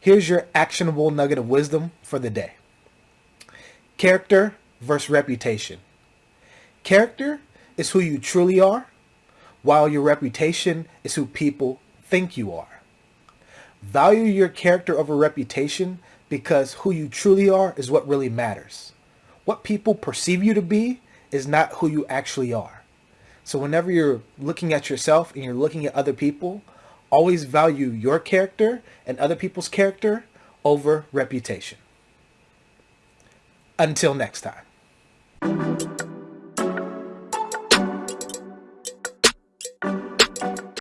Here's your actionable nugget of wisdom for the day. Character versus reputation. Character is who you truly are, while your reputation is who people think you are. Value your character over reputation because who you truly are is what really matters. What people perceive you to be is not who you actually are. So whenever you're looking at yourself and you're looking at other people, always value your character and other people's character over reputation. Until next time.